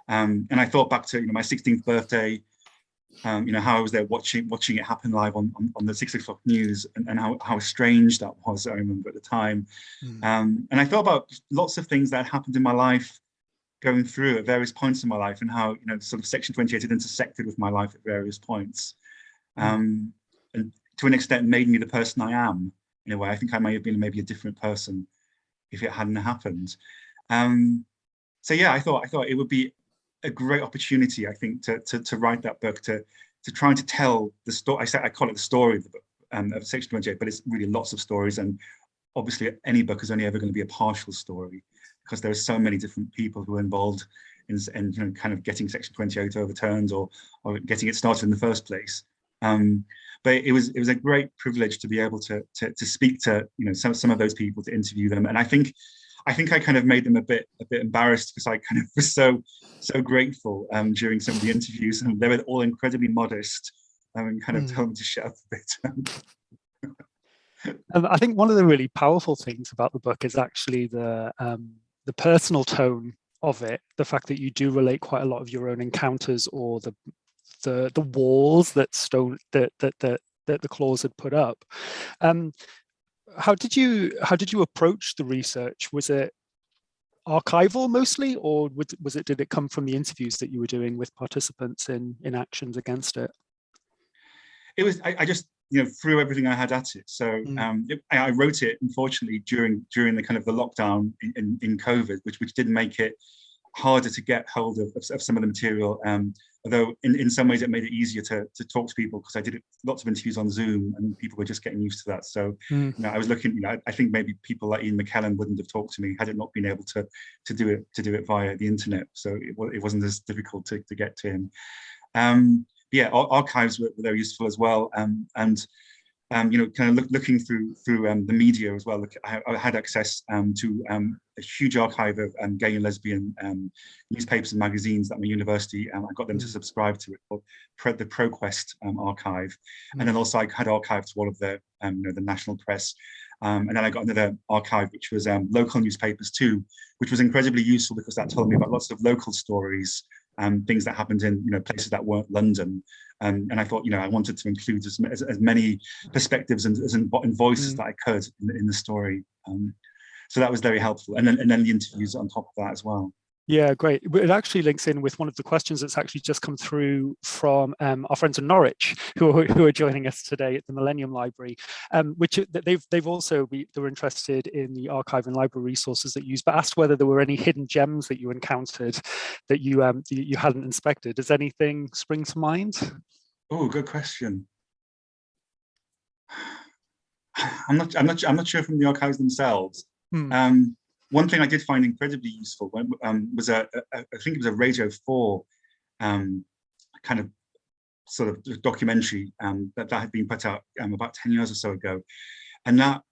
Um, and I thought back to, you know, my 16th birthday, um, you know, how I was there watching watching it happen live on, on, on the six o'clock news and, and how, how strange that was, I remember at the time. Mm. Um, and I thought about lots of things that happened in my life going through at various points in my life and how, you know, sort of Section 28 had intersected with my life at various points. Hmm. Um, and to an extent made me the person I am in a way. I think I may have been maybe a different person if it hadn't happened. Um, so yeah, I thought I thought it would be a great opportunity, I think, to, to, to write that book, to to trying to tell the story. I say I call it the story of the book um, of Section 28, but it's really lots of stories, and obviously any book is only ever going to be a partial story because there are so many different people who are involved in, in you know, kind of getting Section 28 overturned or or getting it started in the first place. Um, but it was it was a great privilege to be able to to, to speak to you know some some of those people to interview them, and I think I think I kind of made them a bit a bit embarrassed because I kind of was so so grateful um, during some of the interviews, and they were all incredibly modest um, and kind of mm. told me to shut up a bit. um, I think one of the really powerful things about the book is actually the um, the personal tone of it, the fact that you do relate quite a lot of your own encounters or the the the walls that stone that that that, that the claws had put up. Um, how did you how did you approach the research? Was it archival mostly, or was it did it come from the interviews that you were doing with participants in in actions against it? It was I, I just you know threw everything I had at it. So mm. um, it, I wrote it unfortunately during during the kind of the lockdown in, in, in COVID, which which did make it harder to get hold of, of, of some of the material. Um, although in, in some ways it made it easier to, to talk to people because I did lots of interviews on Zoom and people were just getting used to that. So mm. you know, I was looking, you know, I think maybe people like Ian McKellen wouldn't have talked to me had it not been able to to do it to do it via the internet. So it, it wasn't as difficult to, to get to him. Um, yeah, archives were, were very useful as well. Um, and um, you know, kind of look, looking through through um, the media as well. Look, I, I had access um, to um, a huge archive of um, gay and lesbian um, newspapers and magazines at my university. I got them to mm. subscribe to it called the ProQuest archive, and then mm. also I had archive to all of the you know the national press. and then I got another archive, which was local newspapers too, which was incredibly useful because that told me about lots of local stories um, things that happened in you know places that weren't London. Um, and I thought, you know, I wanted to include as, as, as many perspectives and, as in, in voices mm. that I could in, in the story. Um, so that was very helpful. And then, and then the interviews on top of that as well. Yeah, great. It actually links in with one of the questions that's actually just come through from um, our friends in Norwich who are, who are joining us today at the Millennium Library, um, which they've they've also be, they were interested in the archive and library resources that you use, but asked whether there were any hidden gems that you encountered that you um, you hadn't inspected. Does anything spring to mind? Oh, good question. I'm not I'm not I'm not sure from the archives themselves. Hmm. Um, one thing I did find incredibly useful um, was a, a, I think it was a Radio 4 um, kind of sort of documentary um, that, that had been put out um, about 10 years or so ago. And that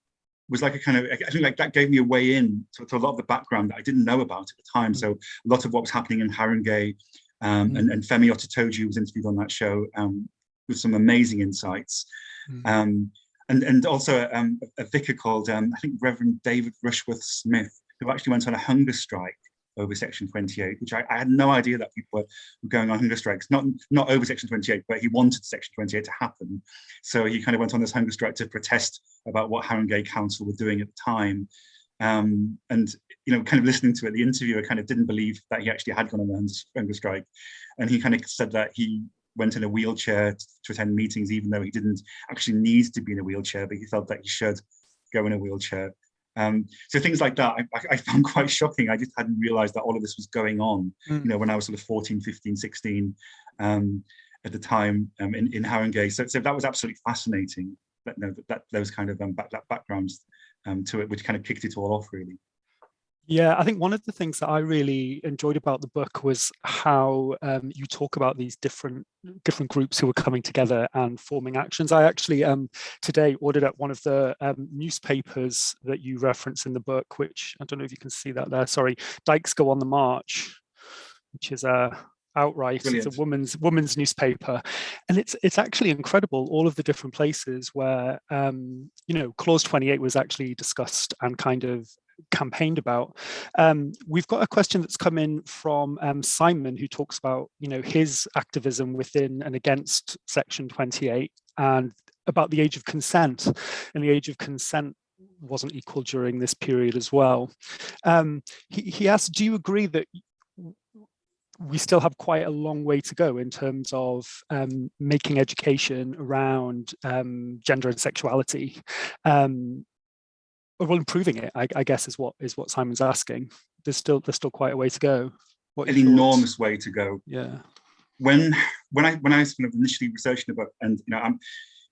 was like a kind of, I think like that gave me a way in to, to a lot of the background that I didn't know about at the time. So a lot of what was happening in Haringey um, mm. and, and Femi Otitoju was interviewed on that show um, with some amazing insights. Mm. and, and also um, a vicar called, um, I think Reverend David Rushworth Smith, who actually went on a hunger strike over Section 28, which I, I, had no idea that people were going on hunger strikes, not, not over Section 28, but he wanted Section 28 to happen. So he kind of went on this hunger strike to protest about what Haringey Council were doing at the time. Um, and, you know, kind of listening to it, the interviewer kind of didn't believe that he actually had gone on a hunger strike. And he kind of said that he went in a wheelchair to attend meetings, even though he didn't actually need to be in a wheelchair, but he felt that he should go in a wheelchair. Um, so things like that I, I, found quite shocking. I just hadn't realized that all of this was going on, mm. you know, when I was sort of 14, 15, 16 um, at the time um, in, in Haringey. So, so that was absolutely fascinating, that, you know, that, that those kind of um, back, that backgrounds um, to it, which kind of kicked it all off really. Yeah, I think one of the things that I really enjoyed about the book was how um, you talk about these different different groups who were coming together and forming actions. I actually um, today ordered at one of the um, newspapers that you reference in the book, which I don't know if you can see that there. Sorry, Dykes Go on the March, which is a outright Brilliant. it's a woman's woman's newspaper and it's it's actually incredible all of the different places where um you know clause 28 was actually discussed and kind of campaigned about. Um, we've got a question that's come in from um, Simon, who talks about, you know, his activism within and against Section 28 and about the age of consent. And the age of consent wasn't equal during this period as well. Um, he, he asked, do you agree that we still have quite a long way to go in terms of um, making education around um, gender and sexuality um, well improving it I, I, guess is what is what simon's asking there's still there's still quite a way to go what an enormous way to go yeah when when I when I was kind of initially researching the book, and you know, I'm,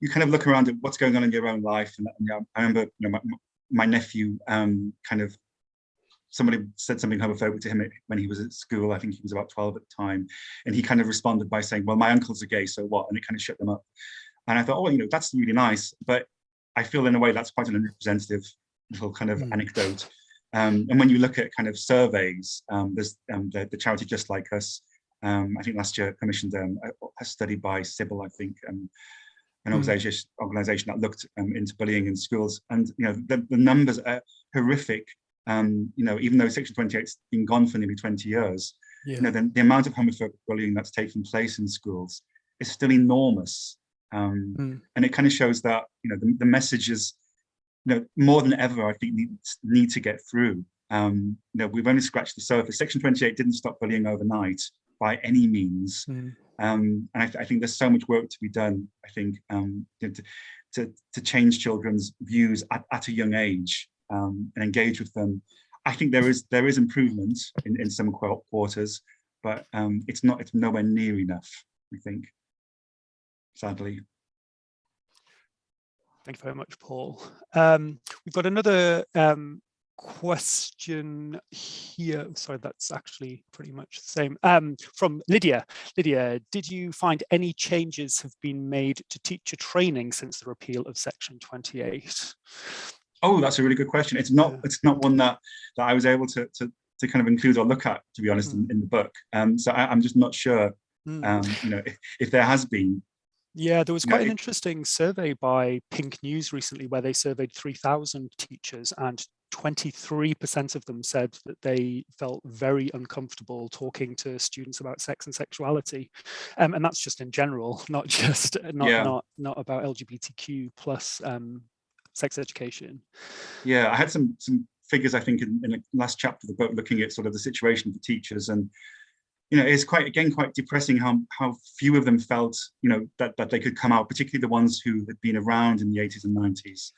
you kind of look around at what's going on in your own life, and, you know, I remember you know my, my nephew um, kind of somebody said something homophobic to him when he was at school. I think he was about 12 at the time, and he kind of responded by saying, "Well, my uncles are gay, so what?" And it kind of shut them up. And I thought, oh, you know, that's really nice, but I feel in a way that's quite an unrepresentative little kind of mm. anecdote. Um, and when you look at kind of surveys, um, there's um, the, the, charity Just Like Us, um, I think last year commissioned um, a, study by Sybil, I think, um, an mm. organization, organization that looked into bullying in schools. And, you know, the, the numbers are horrific. you know, even though Section 28's been gone for nearly 20 years, yeah. you know, the, the, amount of homophobic bullying that's taking place in schools is still enormous. Mm. And it kind of shows that, you know, the, the message is, you know, more than ever, I think needs need to get through. Um, you know, we've only scratched the surface. Section 28 didn't stop bullying overnight by any means. Mm. Um, and I, th I, think there's so much work to be done, I think, um, to, to, to, change children's views at, at a young age um, and engage with them. I think there is there is improvement in, in some quarters, but um, it's not it's nowhere near enough, I think, sadly. Thank you very much, Paul. Um, we've got another um, question here. Sorry, that's actually pretty much the same. Um, from Lydia. Lydia, did you find any changes have been made to teacher training since the repeal of Section 28? Oh, that's a really good question. It's not. Yeah. It's not one that that I was able to to, to kind of include or look at, to be honest, mm. in, in, the book. Um, so I, am just not sure. Mm. Um, you know, if, if there has been yeah, there was quite an interesting survey by Pink News recently where they surveyed 3,000 teachers and 23% of them said that they felt very uncomfortable talking to students about sex and sexuality. Um, and that's just in general, not just not yeah. not not about LGBTQ plus um, sex education. Yeah, I had some some figures, I think, in, in the last chapter of the book looking at sort of the situation for teachers and you know, it's quite, again, quite depressing how, how few of them felt, you know, that, that they could come out, particularly the ones who had been around in the 80s and 90s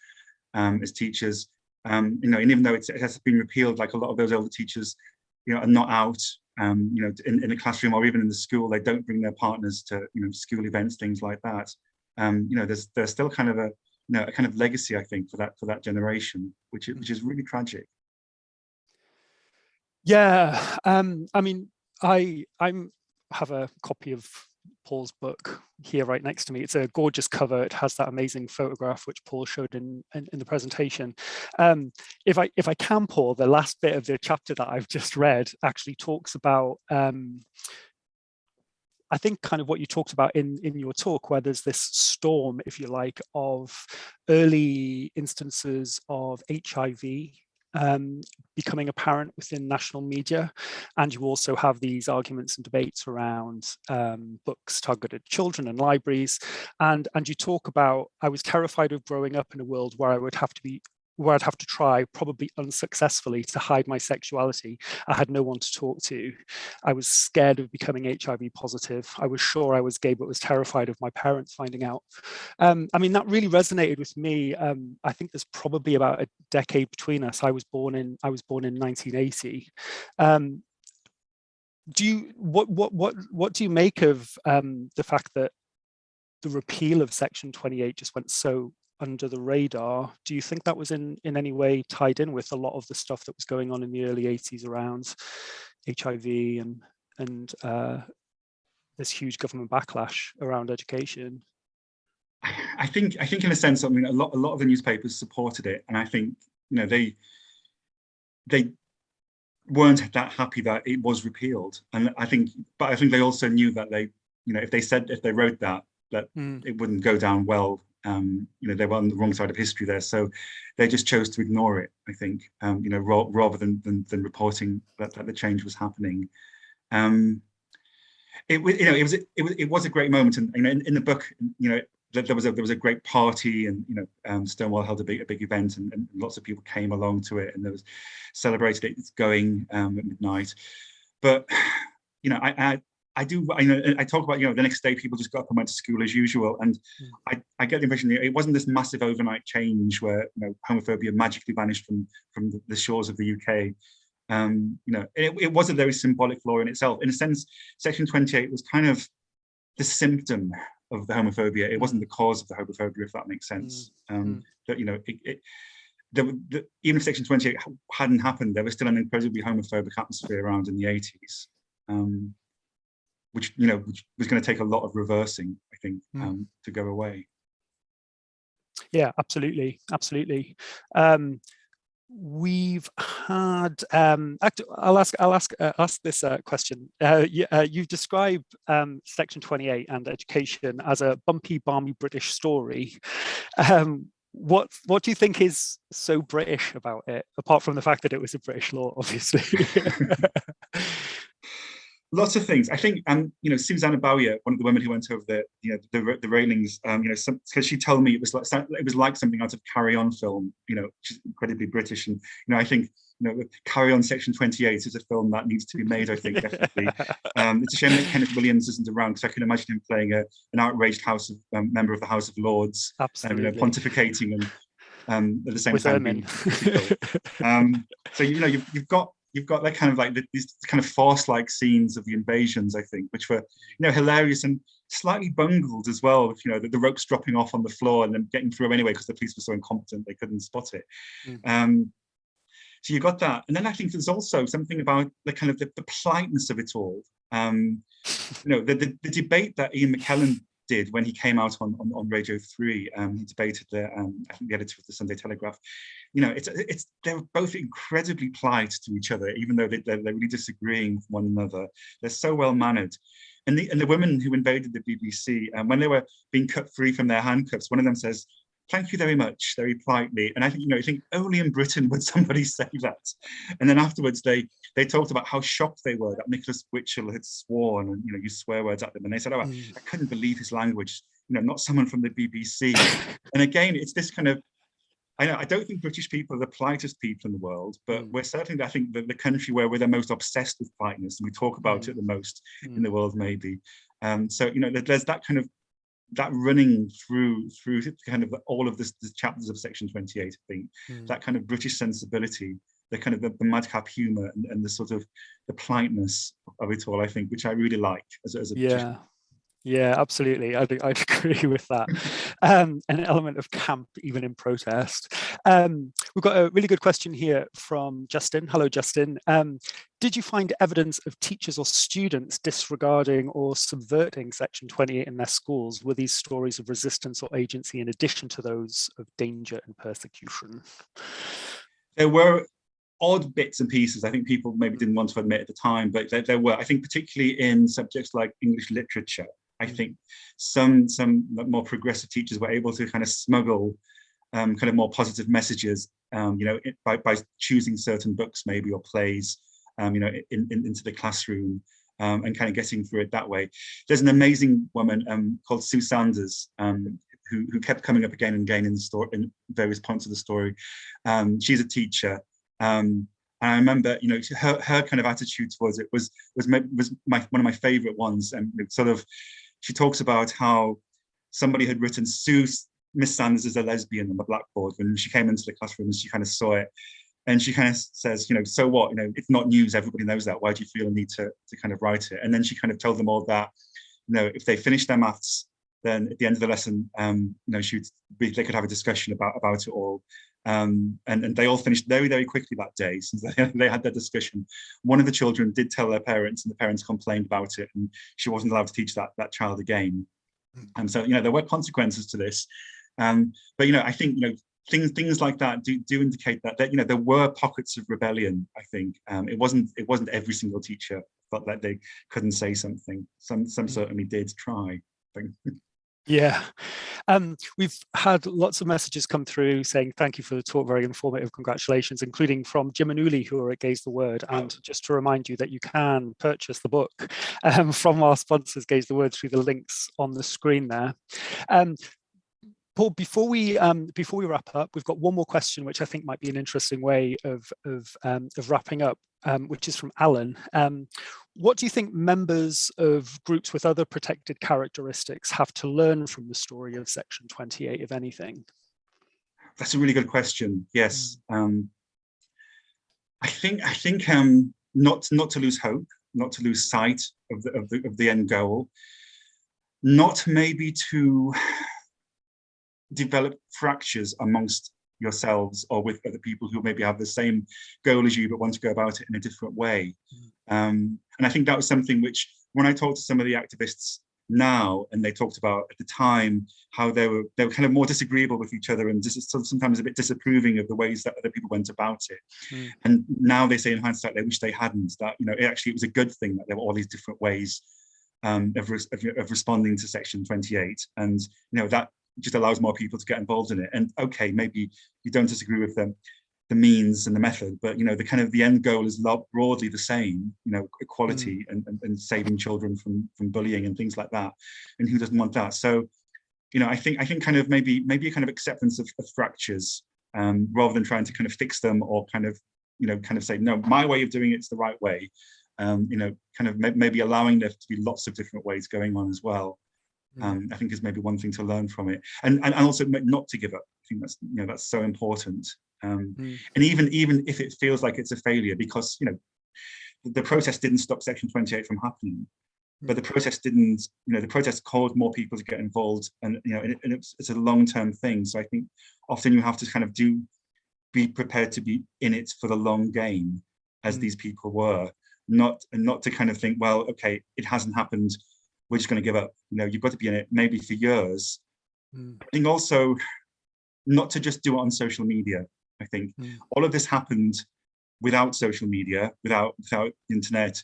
um, as teachers. Um, you know, and even though it has been repealed, like a lot of those older teachers, you know, are not out, um, you know, in, in the classroom or even in the school, they don't bring their partners to, you know, school events, things like that. Um, you know, there's there's still kind of a, you know, a kind of legacy, I think, for that for that generation, which which is really tragic. Yeah, um, I mean, I I'm have a copy of Paul's book here right next to me. It's a gorgeous cover. It has that amazing photograph which Paul showed in, in, in the presentation. Um, if I if I can, Paul, the last bit of the chapter that I've just read actually talks about um, I think kind of what you talked about in, in your talk, where there's this storm, if you like, of early instances of HIV um, becoming apparent within national media. And you also have these arguments and debates around um, books targeted children and libraries. And, and you talk about, I was terrified of growing up in a world where I would have to be where I'd have to try, probably unsuccessfully, to hide my sexuality. I had no one to talk to. I was scared of becoming HIV positive. I was sure I was gay, but was terrified of my parents finding out. Um, I mean, that really resonated with me. Um, I think there's probably about a decade between us. I was born in I was born in 1980. Um, do you what what what what do you make of um, the fact that the repeal of Section 28 just went so under the radar. Do you think that was in, in any way tied in with a lot of the stuff that was going on in the early 80s around HIV and, and uh, this huge government backlash around education? I think I think in a sense, I mean, a lot a lot of the newspapers supported it, and I think you know they they weren't that happy that it was repealed, and I think, but I think they also knew that they, you know, if they said if they wrote that that mm. it wouldn't go down well um, you know, they were on the wrong side of history there. So they just chose to ignore it, I think, um, you know, rather than, than, than, reporting that, that the change was happening. Um, it was, you know, it was, it was, it was a great moment. And, you know, in, in the book, you know, there was a there was a great party and you know um, Stonewall held a big a big event and, and, lots of people came along to it and there was celebrated it going um, at midnight but you know I, I I do, I, know, I talk about, you know, the next day people just got up and went to school as usual. And mm. I, I get the impression that it wasn't this massive overnight change where, you know, homophobia magically vanished from, from the, shores of the UK. Um, you know, it, it was a very symbolic law in itself. In a sense, Section 28 was kind of the symptom of the homophobia. It wasn't the cause of the homophobia, if that makes sense. Mm. Um, mm. That you know, it, it, the, the, even if Section 28 hadn't happened, there was still an incredibly homophobic atmosphere around in the 80s, um, which you know which was going to take a lot of reversing, I think, mm. um, to go away. Yeah, absolutely, absolutely. Um, we've had um i'll ask i'll ask uh, ask this uh, question uh, you, uh, you've described um section 28 and education as a bumpy balmy british story um what what do you think is so british about it apart from the fact that it was a british law obviously lots of things. I think, um, you know, Susanne Bösche, one of the women who went over the, you know, the, the railings, um, you know, because she told me it was like it was like something out of Carry On film, you know, which is incredibly British, and you know, I think, you know, Carry On Section 28 is a film that needs to be made. I think definitely. um, it's a shame that Kenneth Williams isn't around because I can imagine him playing a, an outraged House of um, member of the House of Lords, absolutely, you know, pontificating and um, at the same With time. Being, um, so you know, you've, you've got you've got that kind of like these kind of farce-like scenes of the invasions, I think, which were, you know, hilarious and slightly bungled as well. With, you know, the, the ropes dropping off on the floor and then getting through anyway because the police were so incompetent they couldn't spot it. Mm. Um, so you got that, and then I think there's also something about the kind of the, the politeness of it all. Um, you know, the, the, the debate that Ian McKellen did when he came out on, on, on Radio 3. Um, he debated the, um, I think the editor of the Sunday Telegraph. You know, it's, it's they're both incredibly polite to each other, even though they, they're, they're really disagreeing with one another. They're so well mannered. And the, and the women who invaded the BBC, um, when they were being cut free from their handcuffs, one of them says, thank you very much, very politely. And I think, you know, I think only in Britain would somebody say that. And then afterwards, they they talked about how shocked they were that Nicholas Witchell had sworn and, you know, used swear words at them. And they said, oh, mm. I couldn't believe his language, you know, not someone from the BBC. and again, it's this kind of, I know, I don't think British people are the politest people in the world, but mm. we're certainly, I think, the, the country where we're the most obsessed with politeness and we talk about mm. it the most in mm. the world, maybe. Um, so, you know, there's that kind of that running through through kind of all of this, the chapters of section 28 i think mm. that kind of british sensibility the kind of the, the madcap humor and, and, the sort of the politeness of it all i think which i really like as, as a yeah yeah, absolutely. I'd, I'd agree with that. Um, an element of camp, even in protest. Um, we've got a really good question here from Justin. Hello, Justin. Um, did you find evidence of teachers or students disregarding or subverting Section 28 in their schools? Were these stories of resistance or agency in addition to those of danger and persecution? There were odd bits and pieces I think people maybe didn't want to admit at the time, but there, there, were, I think particularly in subjects like English literature, I think some some more progressive teachers were able to kind of smuggle um, kind of more positive messages, um, you know, by, by choosing certain books maybe or plays, um, you know, in, in, into the classroom um, and kind of getting through it that way. There's an amazing woman um, called Sue Sanders um, who, who kept coming up again and again in the story, in various points of the story. she's a teacher. and I remember, you know, her, her kind of attitude towards it was was my, was my one of my favorite ones, and sort of she talks about how somebody had written Sue Miss Sanders is a lesbian on the blackboard when she came into the classroom and she kind of saw it. And she kind of says, you know, so what, you know, it's not news, everybody knows that. Why do you feel a need to, to kind of write it? And then she kind of told them all that, you know, if they finish their maths, then at the end of the lesson, um, you know, she would be, they could have a discussion about, about it all. Um, and, and they all finished very, very quickly that day since they, they had their discussion. One of the children did tell their parents and the parents complained about it and she wasn't allowed to teach that, that child again. Hmm. And so, you know, there were consequences to this. Um, but, you know, I think, you know, things things like that do, do indicate that, that, you know, there were pockets of rebellion, I think. Um, it wasn't it wasn't every single teacher felt that they couldn't say something. Some, some hmm. certainly did try. Yeah, um, we've had lots of messages come through saying thank you for the talk, very informative, congratulations, including from Jim and Uli who are at Gay's the Word. And just to remind you that you can purchase the book um, from our sponsors, Gay's the Word, through the links on the screen there. Um, Paul, before we um, before we wrap up, we've got one more question, which I think might be an interesting way of of, um, of wrapping up, um, which is from Alan. Um, what do you think members of groups with other protected characteristics have to learn from the story of Section 28, if anything? That's a really good question. Yes, hmm. um, I think I think um, not not to lose hope, not to lose sight of the of the, of the end goal. not maybe to develop fractures amongst yourselves or with other people who maybe have the same goal as you but want to go about it in a different way. Mm. Um, and I think that was something which when I talked to some of the activists now and they talked about at the time how they were they were kind of more disagreeable with each other and just sometimes a bit disapproving of the ways that other people went about it mm. and now they say in hindsight they wish they hadn't that you know it actually it was a good thing that there were all these different ways um, of, of, of responding to section 28 and you know that just allows more people to get involved in it and okay maybe you don't disagree with them the means and the method, but you know, the kind of the end goal is broadly the same, you know, equality mm. and, and, and, saving children from from bullying and things like that. And who doesn't want that? So, you know, I think I think kind of maybe maybe a kind of acceptance of, of fractures um, rather than trying to kind of fix them or kind of, you know, kind of say, no, my way of doing it's the right way. Um, you know, kind of maybe allowing there to be lots of different ways going on as well. Mm. Um, I think is maybe one thing to learn from it, and, and and also not to give up. I think that's you know that's so important. Um, mm. And even even if it feels like it's a failure, because you know the process didn't stop Section 28 from happening, but the mm. process didn't, you know, the process caused more people to get involved, and you know, and, it, and it's, it's a long-term thing. So I think often you have to kind of do be prepared to be in it for the long game, as mm. these people were, not and not to kind of think, well, okay, it hasn't happened, we're just going to give up. You know, you've got to be in it maybe for years. Mm. I think also not to just do it on social media. I think mm. all of this happened without social media, without without internet.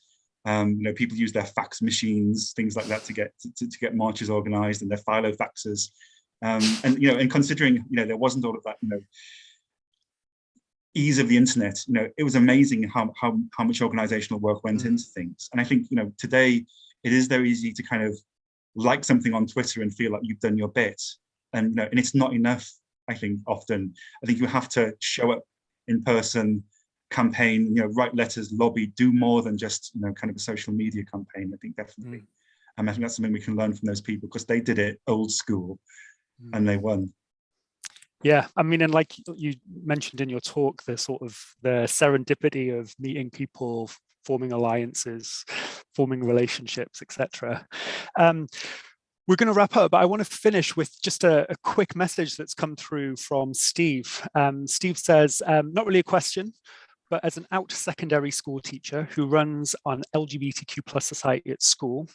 Um, you know, people use their fax machines, things like that, to get to, to get marches organised, and their filofaxes. Um, and you know, and considering you know there wasn't all of that, you know, ease of the internet, you know, it was amazing how how how much organisational work went mm. into things. And I think you know today it is very easy to kind of like something on Twitter and feel like you've done your bit, and you know, and it's not enough I think often. I think you have to show up in person, campaign, you know, write letters, lobby, do more than just, you know, kind of a social media campaign, I think definitely. Mm. And I think that's something we can learn from those people because they did it old school mm. and they won. Yeah, I mean, and like you mentioned in your talk, the sort of the serendipity of meeting people, forming alliances, forming relationships, etc. Um, we're going to wrap up, but I want to finish with just a, a quick message that's come through from Steve. Um, Steve says, um, not really a question, but as an out secondary school teacher who runs an LGBTQ plus society at school,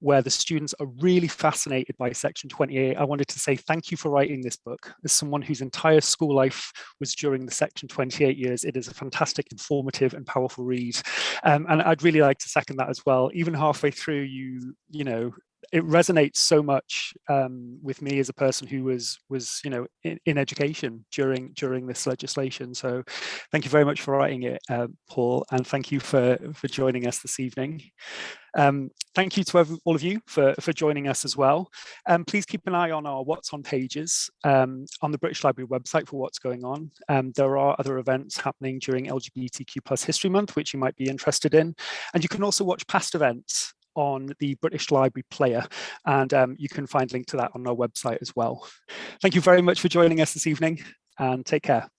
where the students are really fascinated by section 28, I wanted to say thank you for writing this book. As someone whose entire school life was during the section 28 years, it is a fantastic, informative and powerful read. Um, and I'd really like to second that as well. Even halfway through, you, you know, it resonates so much um, with me as a person who was was you know in, in, education during during this legislation. So thank you very much for writing it, uh, Paul, and thank you for for joining us this evening. Um, thank you to every, all of you for, for joining us as well. Um, please keep an eye on our What's On pages um, on the British Library website for what's going on. Um, there are other events happening during LGBTQ plus History Month, which you might be interested in. And you can also watch past events on the British Library player and um, you can find a link to that on our website as well. Thank you very much for joining us this evening and take care.